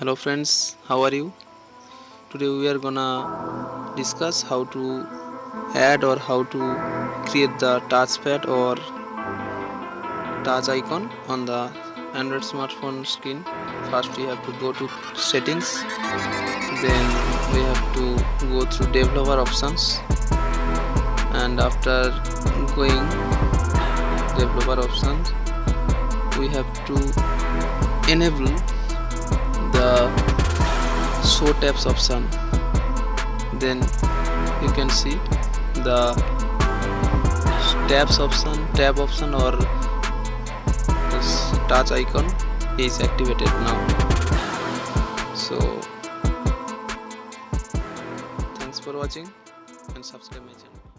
hello friends how are you? Today we are gonna discuss how to add or how to create the touchpad or touch icon on the android smartphone screen. First we have to go to settings. Then we have to go through developer options. And after going developer options we have to enable the show tabs option then you can see the tabs option tab option or this touch icon is activated now. So thanks for watching and subscribe my channel